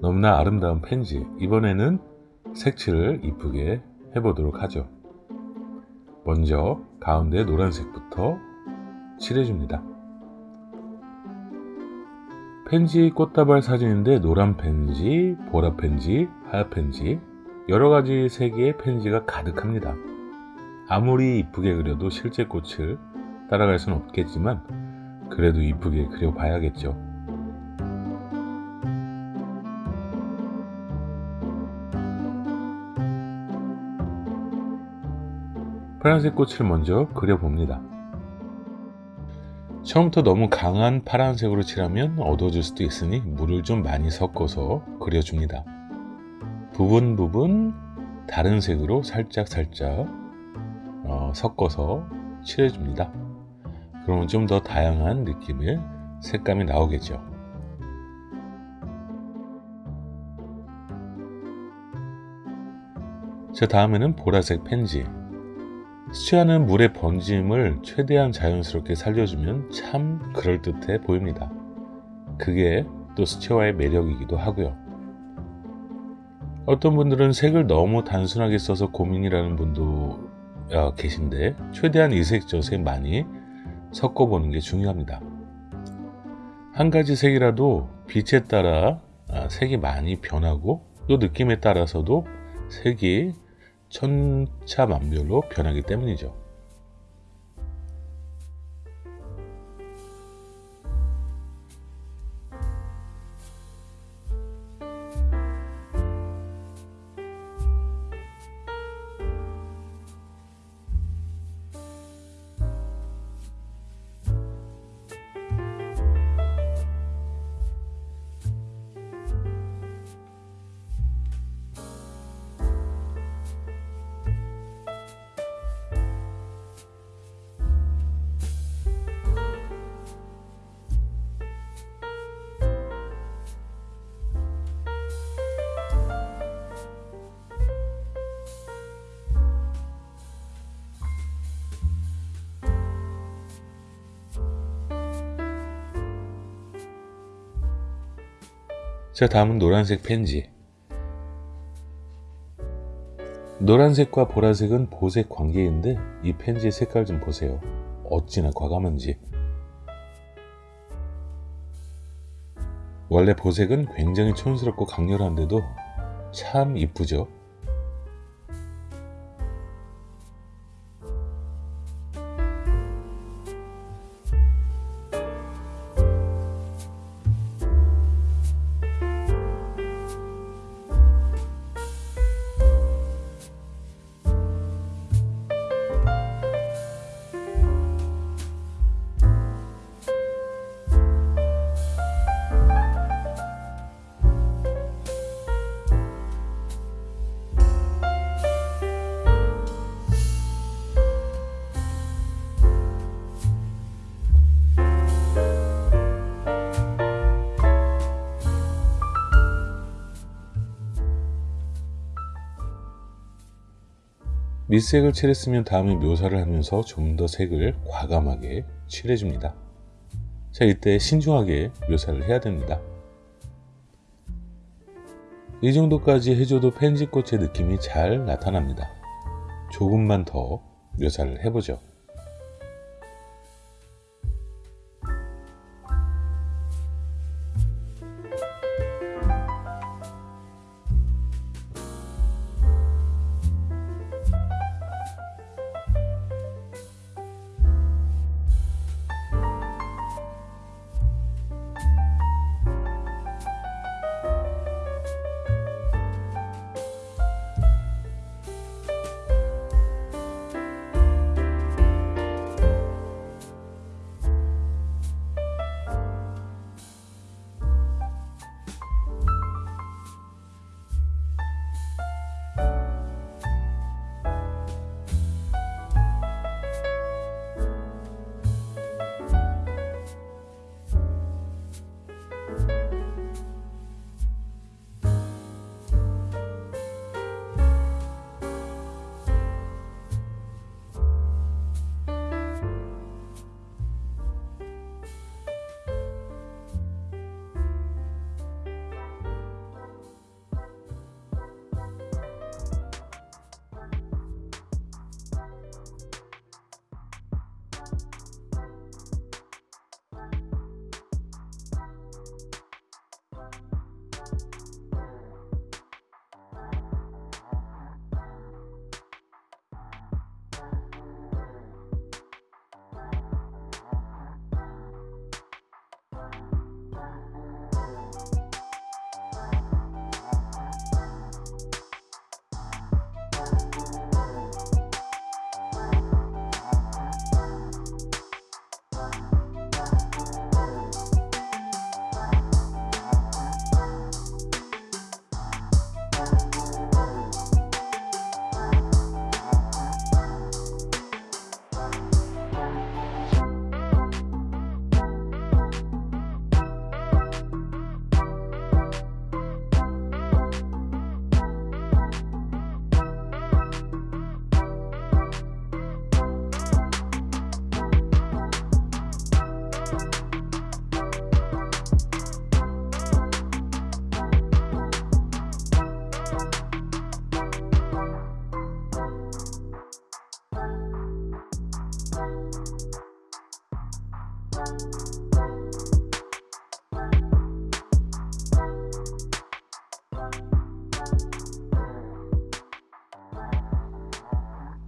너무나 아름다운 펜지. 이번에는 색칠을 이쁘게 해보도록 하죠. 먼저 가운데 노란색부터 칠해줍니다. 펜지 꽃다발 사진인데 노란 펜지, 보라 펜지, 하얀 펜지. 여러가지 색의 펜지가 가득합니다. 아무리 이쁘게 그려도 실제 꽃을 따라갈 수는 없겠지만 그래도 이쁘게 그려봐야겠죠 파란색 꽃을 먼저 그려봅니다. 처음부터 너무 강한 파란색으로 칠하면 어두워질 수도 있으니 물을 좀 많이 섞어서 그려줍니다. 부분 부분 다른 색으로 살짝 살짝 어, 섞어서 칠해줍니다. 그러면 좀 더 다양한 느낌의 색감이 나오겠죠. 자 다음에는 보라색 펜지 수치하는 물의 번짐을 최대한 자연스럽게 살려주면 참 그럴듯해 보입니다. 그게 또 수채화의 매력이기도 하고요. 어떤 분들은 색을 너무 단순하게 써서 고민이라는 분도 어, 계신데 최대한 이색저색 많이 섞어보는 게 중요합니다. 한 가지 색이라도 빛에 따라 아, 색이 많이 변하고 또 느낌에 따라서도 색이 천차만별로 변하기 때문이죠. 자 다음은 노란색 펜지. 노란색과 보라색은 보색 관계인데 이 펜지의 색깔 좀 보세요. 어찌나 과감한지. 원래 보색은 굉장히 촌스럽고 강렬한데도 참 이쁘죠 밑색을 칠했으면 다음에 묘사를 하면서 좀 더 색을 과감하게 칠해줍니다. 자 이때 신중하게 묘사를 해야 됩니다. 이 정도까지 해줘도 펜지꽃의 느낌이 잘 나타납니다. 조금만 더 묘사를 해보죠.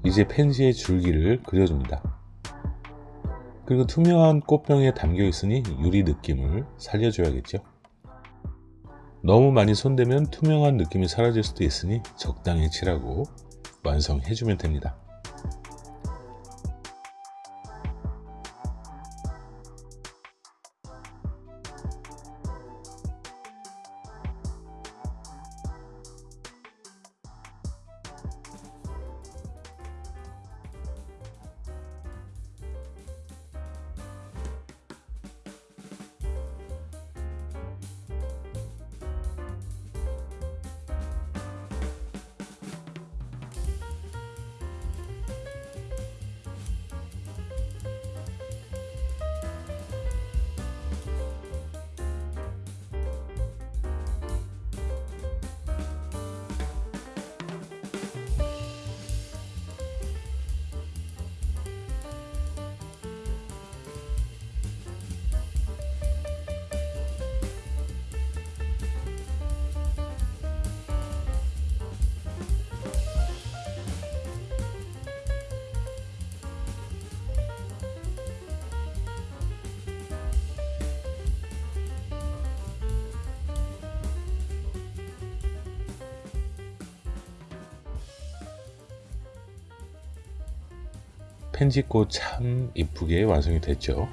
이제 펜지의 줄기를 그려줍니다. 그리고 투명한 꽃병에 담겨 있으니 유리 느낌을 살려줘야겠죠. 너무 많이 손대면 투명한 느낌이 사라질 수도 있으니 적당히 칠하고 완성해주면 됩니다. 펜지꽃 참 이쁘게 완성이 됐죠.